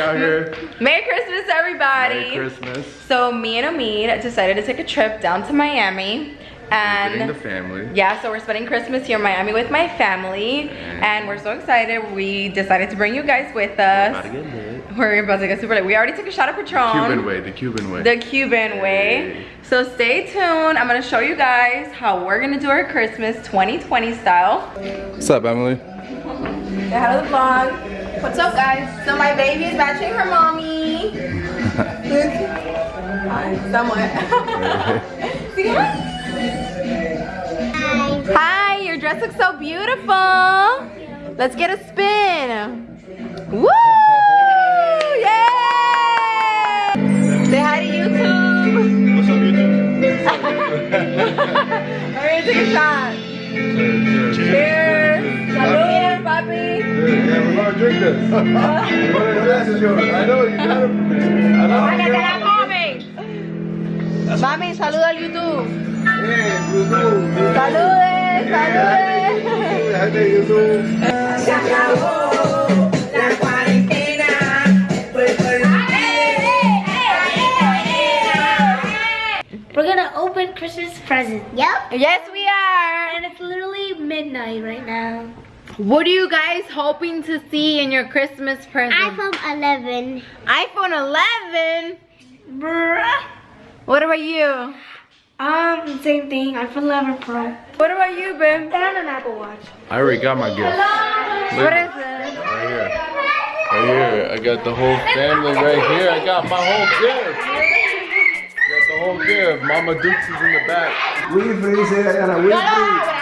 out mm-hmm. here. Merry Christmas, everybody. Merry Christmas. So me and Omid decided to take a trip down to Miami. And the family. Yeah, so we're spending Christmas here in Miami with my family. And we're so excited. We decided to bring you guys with us. About to get lit. We're about to get super late. We already took a shot of Patron. Cuban way, the Cuban way. The Cuban way. So stay tuned. I'm gonna show you guys how we're gonna do our Christmas 2020 style. What's up, Emily? Say hi to the vlog. What's up, guys? So my baby is matching her mommy. Hi, somewhat. See hi. Hi, your dress looks so beautiful. Let's get a spin. Woo! Gonna drink this. What is this? Is yours. I know you got it. I know Para que you te got la comes. Mami, saluda al YouTube. it. Yeah, YouTube. Saludes, saludes. Yeah, Hi there, YouTube. Se acabó la cuarentena. We're gonna open Christmas presents. Yep. Yes, we are. And it's literally midnight right now. What are you guys hoping to see in your Christmas present? iPhone 11. iPhone 11? Bruh. What about you? Um, same thing. iPhone 11 Pro. What about you, Ben? And an Apple Watch. I already got my gift. What is it? Right here. Right here. I got the whole family right here. I got my whole gift. Got the whole gift. Mama Dukes is in the back. Wilfrey dice Diana, Wilfrey. Siéntate. No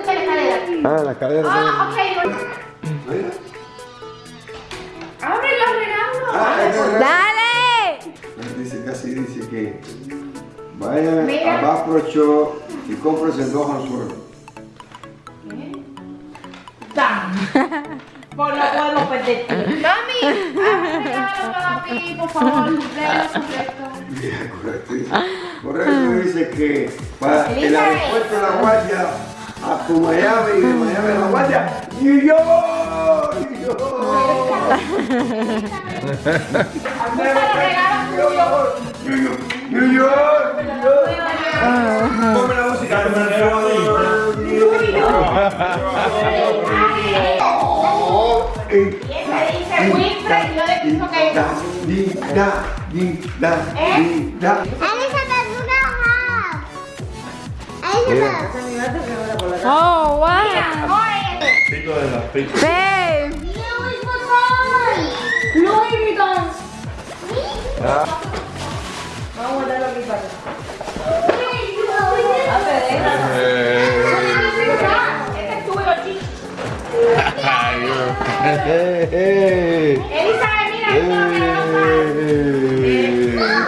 escuché la escalera. Ah, la escalera. Ah, ok. Abre los regalos. Ah, ¡Dale! Dice, casi dice que vaya Mira. a Baprocho y compres el dos al suelo. Por lo cual no perdiste. Tommy, regalo para mí, por favor, correcto. Correcto. Correcto dice que para el aeropuerto de la Guardia a tu Miami, de Miami a La Guardia, New York, New York. New York, New York, Ponme la música, New York. Dice Wilfred, yo le pienso que... Linda, linda, linda. Oh, wow. Pico de las pizzas. Babe. Louis Vuitton. Hey, hey. Hey,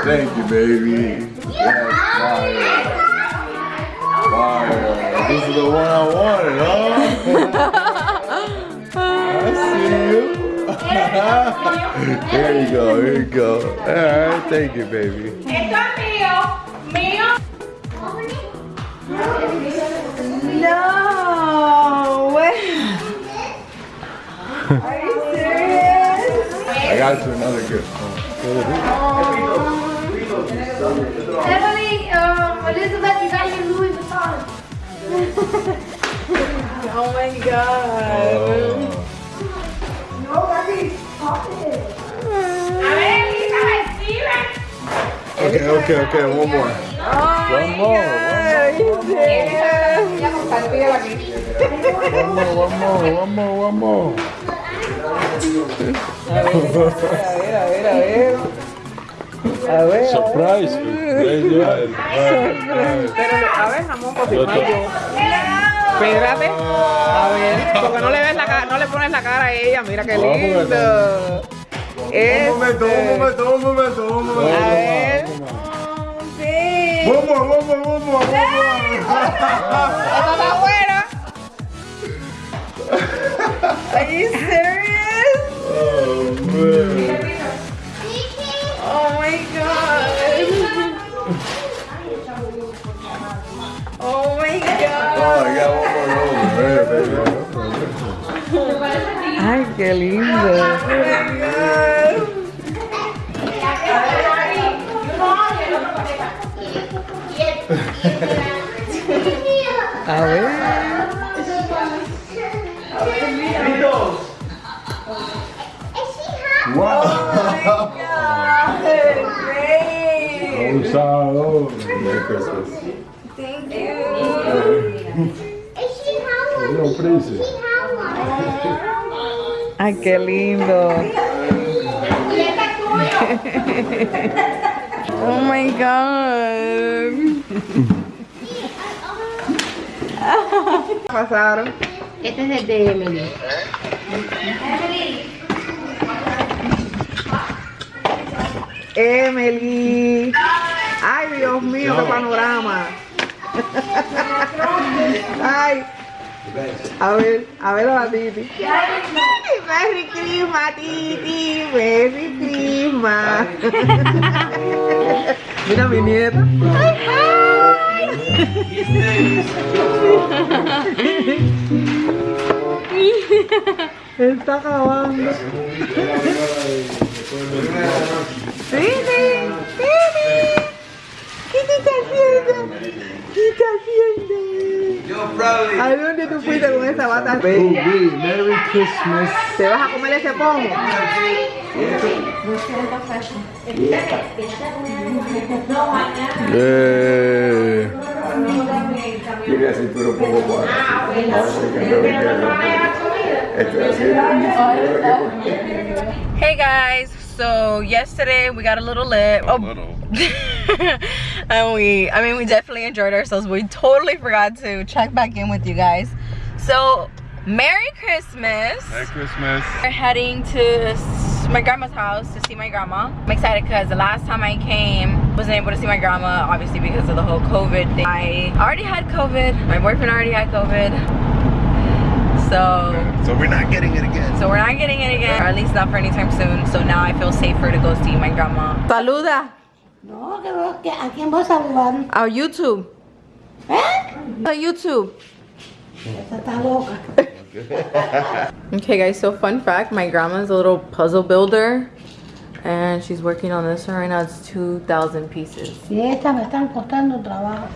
thank you, baby. This is the one I wanted, huh? I see you. Here you go, here you go. Alright, thank you, baby. Esto es mío, mío. No way. Are you serious? I got you another gift. Oh my god. Oh. Ver, Elizabeth, Steven. Okay, okay, okay, one more. Oh One more, god. You serious? One more, one more, one more, one more. A ver, a ver, a ver. A ver. Surprise. Pero, a ver, jamón por. Espérate. A ver, porque no le ves la cara, no le pones la cara a ella. Mira qué lindo. Un momento, un momento, un momento, un momento. A ver. One more, one more. Esta está buena. Are you serious? Oh, man. Oh my god. Oh my god. Oh, I got one more over. Right. Ay, qué lindo. Oh my god. A ver. Un sábado. Merry Christmas. No, príncipe. Ay, qué lindo. Oh my god. Pasaron. Este es el de Emily. Emily. Ay, Dios mío, qué panorama. Ay. A ver, a ver a la Titi. Merry Christmas, Titi. Merry Christmas. Mira mi nieta. Está acabando. Titi, Titi. ¿Qué te está haciendo? ¿Qué está haciendo? Yo, Bradley. ¿A dónde tú fuiste con esa bata? Merry Christmas. ¿Te vas a comer ese pomo? Yeah. Tiene así, pero poco cuadrado. Parece que no me queda. Estoy haciendo. Hey guys, so yesterday we got a little lit. Oh, and we, I mean, we definitely enjoyed ourselves. We totally forgot to check back in with you guys. So, Merry Christmas. Merry Christmas. We're heading to my grandma's house to see my grandma. I'm excited because the last time I came, wasn't able to see my grandma, obviously because of the whole COVID thing. I already had COVID. My boyfriend already had COVID. So So we're not getting it again. so we're not getting it again, or at least not for anytime soon. So now I feel safer to go see my grandma. Saluda No, que, que a quién voy a saludar. a YouTube. ¿Eh? A YouTube. Esa está loca. Okay guys, so fun fact, my grandma's a little puzzle builder and she's working on this one right now. It's 2,000 pieces. Y estas me están costando trabajo.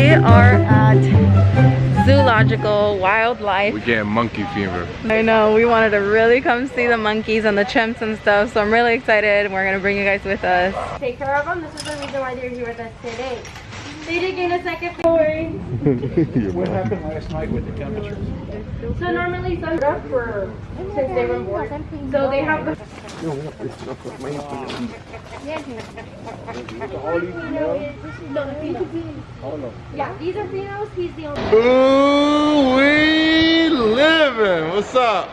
We are at Zoological Wildlife. We're getting monkey fever. I know, we wanted to really come see the monkeys and the chimps and stuff, so I'm really excited. We're gonna bring you guys with us. Take care of them. This is the reason why they're here with us today. They did gain a second story. What happened last night with the temperatures? So normally some up for since they were born. So they have the Yeah, these are he's the only Ooh, we living. What's up?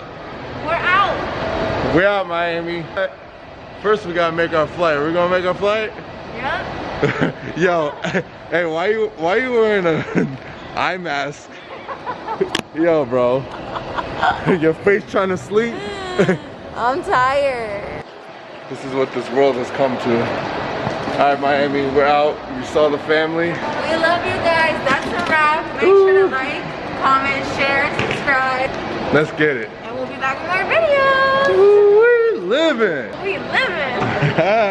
We're out. We're out Miami. First we gotta make our flight. We're gonna make our flight? Yep. Yo, hey, why you why you wearing a eye mask? Yo, bro. Your face trying to sleep? I'm tired. this is what this world has come to. All right, Miami, we're out. You saw the family. We love you guys. That's a wrap. Make sure to like, comment, share, subscribe, Let's get it. and we'll be back with our videos. Ooh, we living. We living.